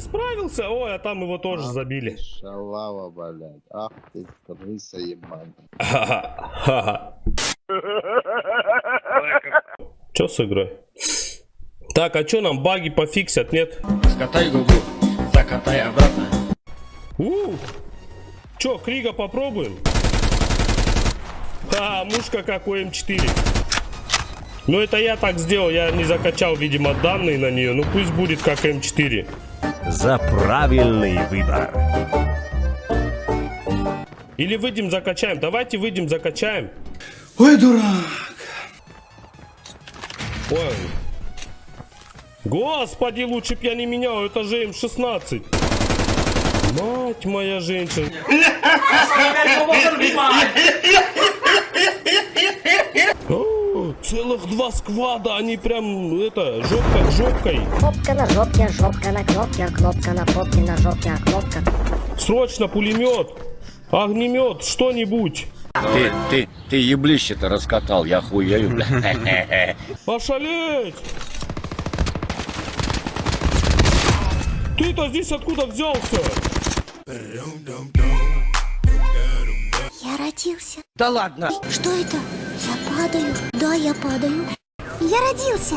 справился. Ой, а там его тоже Ах забили. ты Шалава, блядь. Ах ты, крыса ебаная. Ха-ха. Чё с игрой? Так, а чё нам баги пофиксят, нет? Скатай губу, закатай обратно. У, чё, Крига попробуем? А, мушка как у М4. Ну это я так сделал, я не закачал, видимо, данные на нее. Ну пусть будет как М4. За правильный выбор. Или выйдем закачаем. Давайте выйдем закачаем. Ой, дурак. Ой. Господи, лучше б я не менял, это же М16. Мать моя женщина. Целых два сквада, они прям, это, жопка к жопкой. Попка на жопке, жопка на кнопке, а кнопка на попке, на жопке, а кнопка. Срочно пулемет, огнемет, что-нибудь. Ты, ты, ты еблище-то раскатал, я хуею, бля. Ошалеть! Ты-то здесь откуда взялся? Я родился. Да ладно. Что это? Я падаю. Да, я падаю. Я родился.